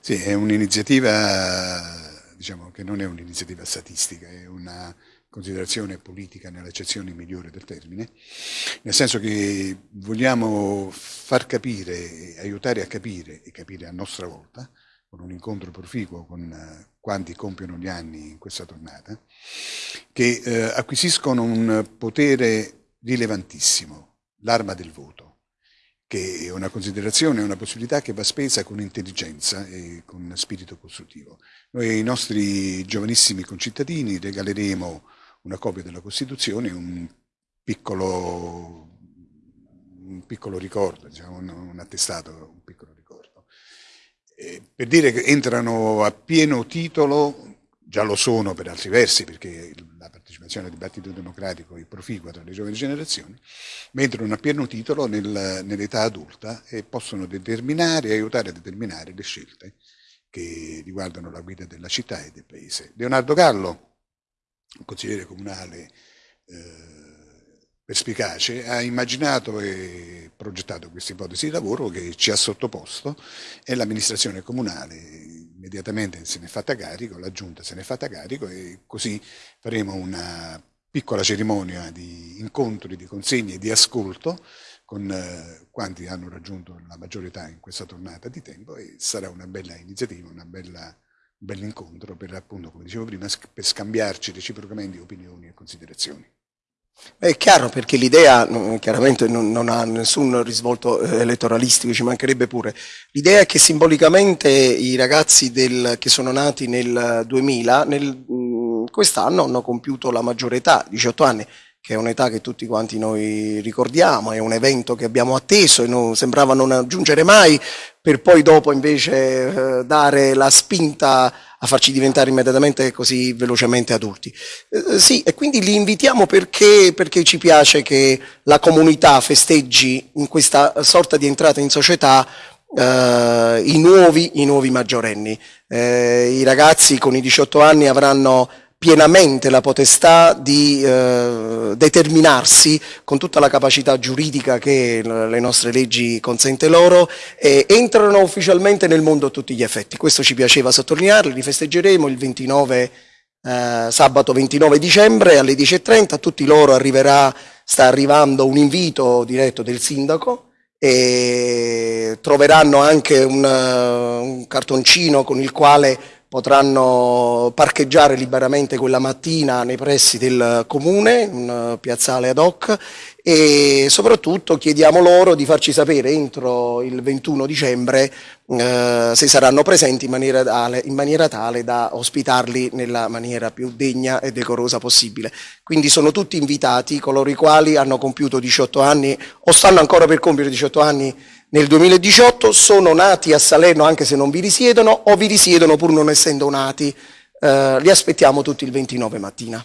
Sì, è un'iniziativa diciamo, che non è un'iniziativa statistica, è una considerazione politica nell'accezione migliore del termine, nel senso che vogliamo far capire, aiutare a capire e capire a nostra volta, con un incontro proficuo con eh, quanti compiono gli anni in questa tornata, che eh, acquisiscono un potere rilevantissimo, l'arma del voto che è una considerazione, una possibilità che va spesa con intelligenza e con spirito costruttivo. Noi ai nostri giovanissimi concittadini regaleremo una copia della Costituzione, un piccolo, un piccolo ricordo, diciamo, un attestato, un piccolo ricordo. Eh, per dire che entrano a pieno titolo, già lo sono per altri versi, perché la partecipazione al dibattito democratico è proficua tra le giovani generazioni, ma entrano a pieno titolo nel, nell'età adulta e possono determinare e aiutare a determinare le scelte che riguardano la guida della città e del paese. Leonardo Gallo, consigliere comunale eh, perspicace, ha immaginato e progettato questa ipotesi di lavoro che ci ha sottoposto e l'amministrazione comunale immediatamente se ne è fatta carico, la giunta se ne è fatta carico e così faremo una piccola cerimonia di incontri, di consegne, di ascolto con eh, quanti hanno raggiunto la maggiore età in questa tornata di tempo e sarà una bella iniziativa, una bella bell'incontro per appunto, come dicevo prima, per scambiarci reciprocamente opinioni e considerazioni. È chiaro perché l'idea chiaramente non, non, ha nessun risvolto eh, elettoralistico, ci mancherebbe pure. L'idea è che simbolicamente i ragazzi del, che sono nati nel 2000, nel, quest'anno hanno compiuto la maggiore età, 18 anni, che è un'età che tutti quanti noi ricordiamo, è un evento che abbiamo atteso e non, sembrava non aggiungere mai, per poi dopo invece eh, dare la spinta a farci diventare immediatamente così velocemente adulti. Eh, sì, e quindi li invitiamo perché, perché, ci piace che la comunità festeggi in questa sorta di entrata in società eh, i, nuovi, i, nuovi, maggiorenni. Eh, I ragazzi con i 18 anni avranno pienamente la potestà di eh, determinarsi con tutta la capacità giuridica che le nostre leggi consente loro e entrano ufficialmente nel mondo a tutti gli effetti. Questo ci piaceva sottolinearlo, li festeggeremo il 29, eh, sabato 29 dicembre alle 10.30, a tutti loro arriverà, sta arrivando un invito diretto del sindaco e troveranno anche un, un cartoncino con il quale potranno parcheggiare liberamente quella mattina nei pressi del comune, un piazzale ad hoc e soprattutto chiediamo loro di farci sapere entro il 21 dicembre eh, se saranno presenti in maniera, tale, in maniera tale da ospitarli nella maniera più degna e decorosa possibile. Quindi sono tutti invitati coloro i quali hanno compiuto 18 anni o stanno ancora per compiere 18 anni nel 2018 sono nati a Salerno anche se non vi risiedono o vi risiedono pur non essendo nati. Eh, li aspettiamo tutti il 29 mattina.